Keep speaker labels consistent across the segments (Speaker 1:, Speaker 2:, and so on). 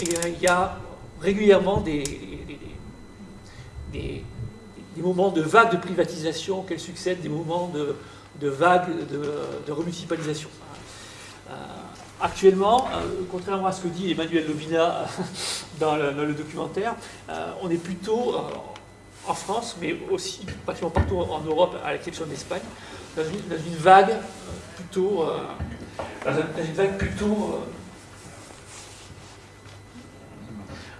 Speaker 1: et il y a régulièrement des, moments de vagues de privatisation auxquels succèdent des moments de, vagues de, remunicipalisation. actuellement, contrairement à ce que dit Emmanuel Lobina dans le, documentaire, on est plutôt en France, mais aussi pratiquement partout en Europe, à l'exception de l'Espagne, dans, une, vague plutôt, dans une vague plutôt euh,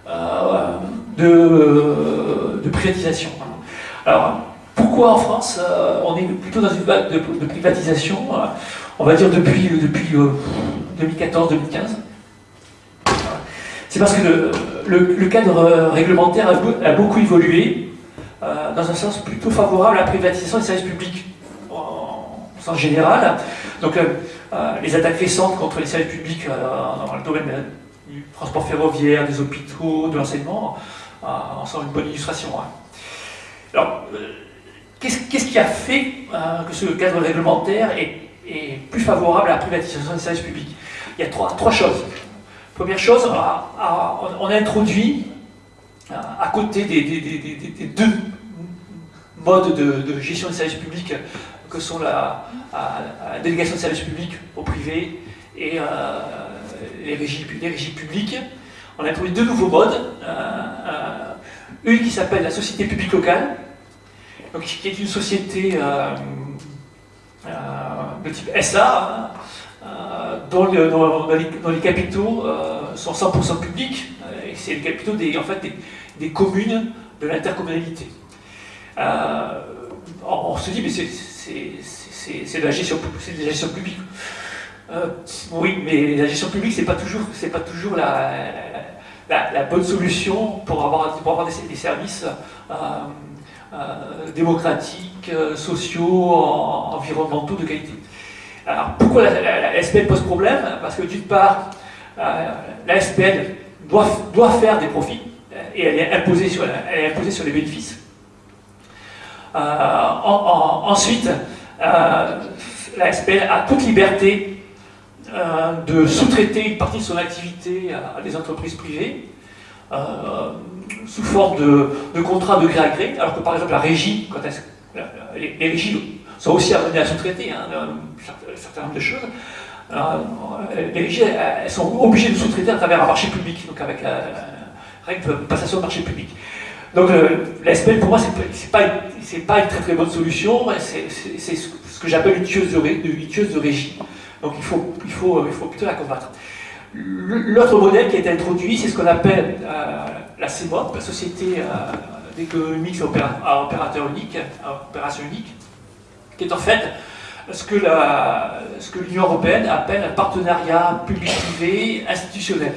Speaker 1: de, de, privatisation. Alors, pourquoi en France euh, on est plutôt dans une vague de, privatisation euh, On va dire depuis, depuis 2014-2015 c'est parce que le, cadre réglementaire a, beaucoup évolué dans un sens plutôt favorable à la privatisation des services publics en, général. Donc les attaques récentes contre les services publics dans le domaine du transport ferroviaire, des hôpitaux, de l'enseignement, euh, en sont une bonne illustration. Hein. Alors, euh, qu'est-ce qui a fait euh, que ce cadre réglementaire est, plus favorable à la privatisation des services publics? Il y a trois, choses. Première chose, on a introduit, à côté des, deux modes de, gestion des services publics que sont la, délégation de services publics au privé et les régies, publiques, on a introduit deux nouveaux modes. Euh, euh, une qui s'appelle la société publique locale, qui est une société euh, de type SA, dont, les, capitaux sont 100% publics, et c'est les capitaux des, communes de l'intercommunalité. on, se dit, mais c'est de la gestion publique. Euh, oui, mais la gestion publique, c'est pas toujours, pas toujours la, la, bonne solution pour avoir, pour avoir des, services euh, euh, démocratiques, sociaux, environnementaux de qualité. Alors, pourquoi la, SPL pose problème? Parce que d'une part, la SPL doit, doit faire des profits et elle est imposée sur, elle est imposée sur les bénéfices. ensuite, la SPL a toute liberté euh, de sous-traiter une partie de son activité à, des entreprises privées euh, sous forme de, contrats de gré à gré, alors que par exemple la régie, quand les, les, régies sont aussi amenées à sous-traiter hein, un certain nombre de choses, euh, les régies elles sont obligées de sous-traiter à travers un marché public, donc avec la, règle de passation de marché public. Donc la SPL pour moi c'est pas, pas une très très bonne solution, c'est ce que j'appelle une tueuse de régie. Donc il faut, plutôt la combattre. L'autre modèle qui a été introduit, c'est ce qu'on appelle euh, la CEMOP, la Société euh, d'économie à opérateur unique, opération unique, qui est en fait ce que l'Union européenne appelle un partenariat public-privé institutionnel.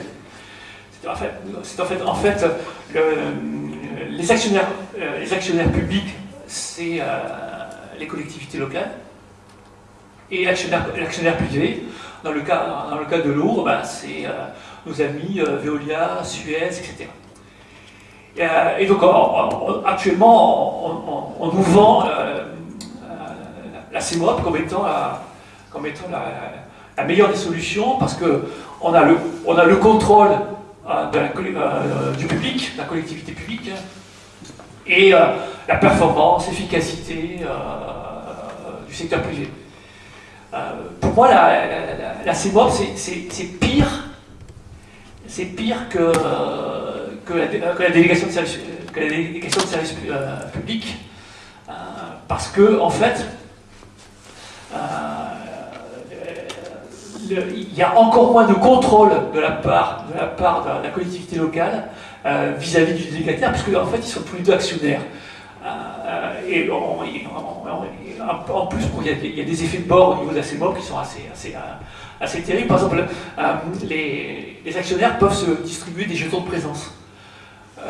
Speaker 1: C'est en fait, les, actionnaires, euh, les actionnaires publics, c'est les collectivités locales, et l'actionnaire privé, dans le cas, dans le cas de l'eau, ben, c'est euh, nos amis euh, Veolia, Suez, etc. Euh, et, donc actuellement, on, nous vend la CEMOP comme étant, la, meilleure des solutions parce qu'on a, le, on a le contrôle du public, de la collectivité publique, et la performance, l'efficacité du secteur privé. Euh, pour moi, la, la, CEMOP, c'est pire, c'est pire que, que, la, délégation de service, que la délégation de service euh, public, euh, parce que, en fait, il y a encore moins de contrôle de la part de la, part de la collectivité locale vis-à-vis du délégataire, puisque en fait ils sont tous les deux actionnaires. Et en plus, il y, a des, effets de bord au niveau de la CEMOP qui sont assez, assez, euh, assez terribles. Par exemple, euh, les, actionnaires peuvent se distribuer des jetons de présence. Euh,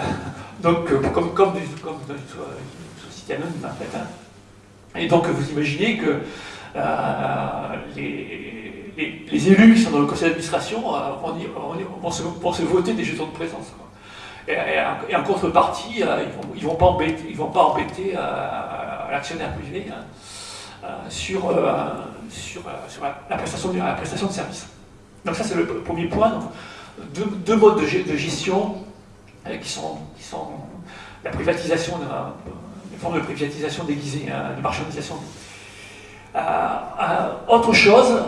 Speaker 1: donc, comme, comme, comme, dans une société anonyme, en fait. Hein. Et donc, vous imaginez que les, élus qui sont dans le conseil d'administration vont, vont, se, voter des jetons de présence. Et, en contrepartie, ils ne vont, pas embêter, pas embêter l'actionnaire privé. Hein. Euh, sur, euh, euh, la, prestation de, la prestation de service. Donc ça c'est le premier point deux, modes de, gestion qui sont, la privatisation, une forme de privatisation déguisée, hein, de marchandisation. autre chose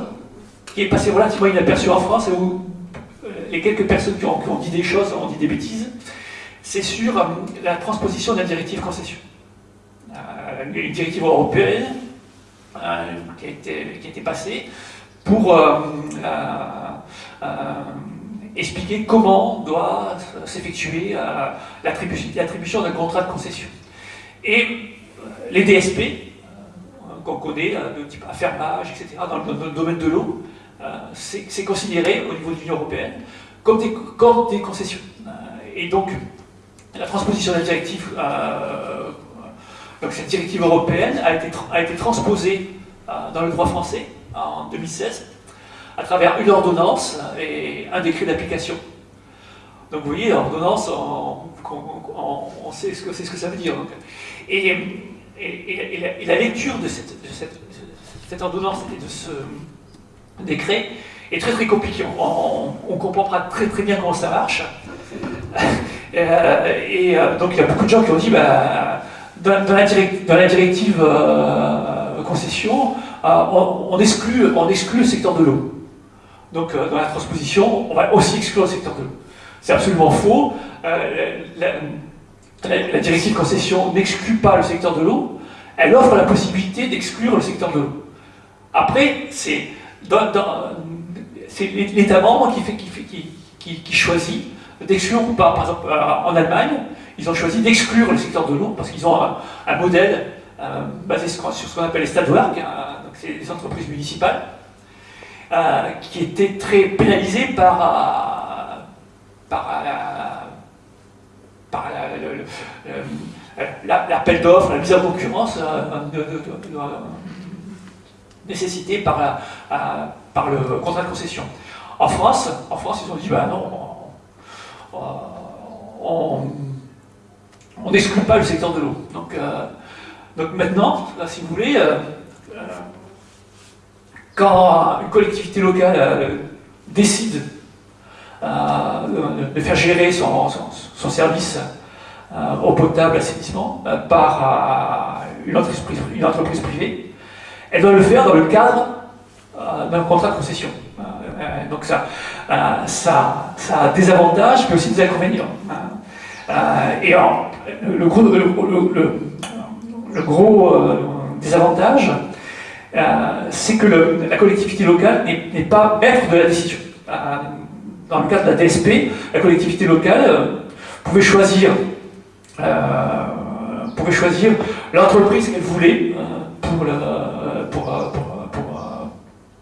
Speaker 1: qui est passé relativement inaperçu en France où les quelques personnes qui ont dit des choses ont dit des bêtises, c'est sur la transposition de la directive concession. une directive européenne qui, a été, qui a été passée pour euh, euh, expliquer comment doit s'effectuer euh, l'attribution d'un contrat de concession. Et les DSP, qu'on connaît, de type affermage, etc., dans le, domaine de l'eau, c'est considéré au niveau de l'Union européenne comme des, comme des concessions. Et donc, la transposition de la directive, donc cette directive européenne a été, transposée dans le droit français en 2016, à travers une ordonnance et un décret d'application. Donc vous voyez, l'ordonnance, on, sait ce que, ce que ça veut dire. Et, la, lecture de cette, ordonnance et de ce décret est très très compliquée. On, ne comprend pas très très bien comment ça marche. Euh, et euh, donc il y a beaucoup de gens qui ont dit, bah, dans, la, directive euh, concession, on, exclut, on exclut le secteur de l'eau. Donc euh, dans la transposition, on va aussi exclure le secteur de l'eau. C'est absolument faux. Euh, la, directive concession n'exclut pas le secteur de l'eau, elle offre la possibilité d'exclure le secteur de l'eau. Après, c'est l'État membre qui choisit d'exclure ou pas. Par exemple, euh, en Allemagne, ils ont choisi d'exclure le secteur de l'eau parce qu'ils ont un, modèle basé sur ce qu'on appelle les Stadtwerke, c'est des entreprises municipales, euh, qui étaient très pénalisées par, euh, par, l'appel d'offres, la mise en concurrence euh, nécessitée par, par le contrat de concession. En France, en France ils ont dit bah non, on n'exclut pas le secteur de l'eau. Donc, donc maintenant, si vous voulez, quand une collectivité locale euh, décide euh, de faire gérer son, service euh, au potable assainissement par une entreprise, une entreprise, privée, elle doit le faire dans le cadre d'un contrat de concession. Donc ça, ça, ça, a des avantages, mais aussi des inconvénients. et le gros, le gros désavantage, euh, c'est que la collectivité locale n'est pas maître de la décision. Euh, dans le cas de la DSP, la collectivité locale euh, pouvait choisir, choisir l'entreprise qu'elle voulait pour,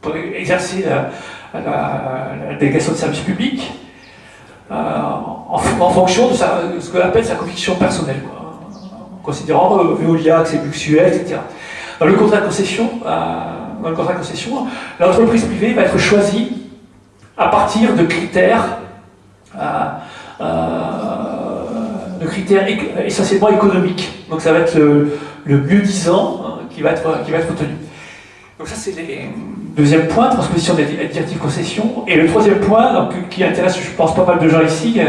Speaker 1: pour, exercer la, délégation de service public en, fonction de, ce qu'on appelle sa conviction personnelle, en considérant Veolia que c'est luxueux, etc. Dans le contrat de concession, euh, dans le contrat de concession, l'entreprise privée va être choisie à partir de critères, euh, euh, de critères essentiellement économiques. Donc ça va être le, mieux disant qui va être qui va être retenu. Donc ça c'est le deuxième point, transposition des directives concession. Et le troisième point, qui intéresse je pense pas mal de gens ici,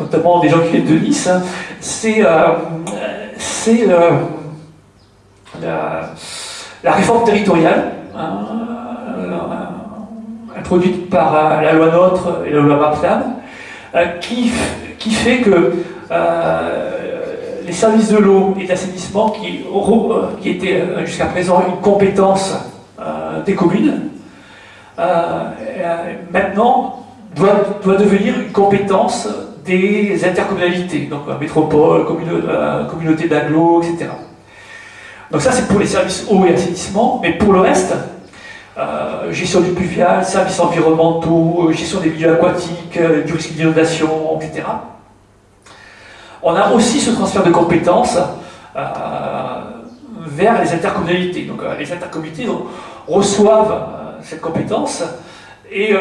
Speaker 1: notamment des gens qui viennent de Nice, hein, c'est c'est la, réforme territoriale, hein, euh, introduite par euh, la loi NOTRe et la loi MAPTAM, euh, qui, fait que les services de l'eau et qui, qui étaient jusqu'à présent une compétence des communes, maintenant doit, doit, devenir une compétence des intercommunalités, donc métropole, communauté d'agglo, etc. Donc ça, c'est pour les services eau et assainissement, mais pour le reste, euh, gestion du pluvial, services environnementaux, gestion des milieux aquatiques, euh, du risque d'inondation, etc. On a aussi ce transfert de compétences euh, vers les intercommunalités. Donc les intercommunalités reçoivent cette compétence et,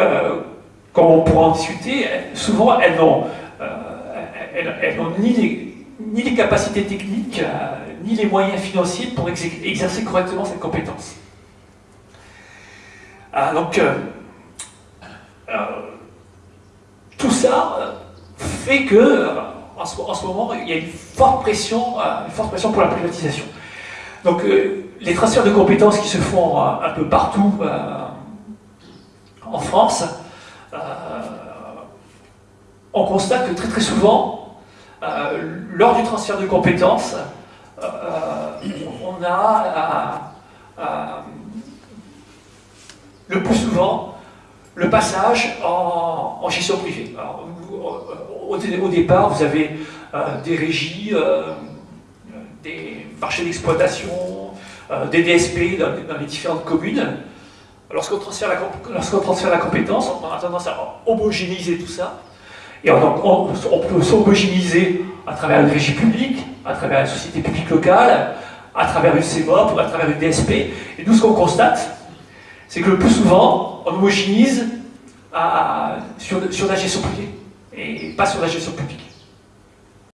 Speaker 1: comme on pourra en discuter, souvent elles n'ont ni les, ni les capacités techniques, ni les moyens financiers pour exercer correctement cette compétence. Ah, donc, euh, euh, ça fait que, en ce, moment, il y a une forte pression, une forte pression pour la privatisation. Donc, les transferts de compétences qui se font un peu partout en France, on constate que très très souvent, lors du transfert de compétences, on a le plus souvent le passage en, gestion privée. au, départ, vous avez euh, des régies, euh, des marchés d'exploitation, euh, des DSP dans, les différentes communes. Lorsqu'on transfère, la, compétence, on a tendance à homogénéiser tout ça. Et on, on peut s'homogénéiser à travers une régie publique, à travers une société publique locale, à travers une CEMOP ou à travers une DSP. Et nous, ce qu'on constate, c'est que le plus souvent, on homogénise sur, sur la gestion privée et pas sur la gestion publique.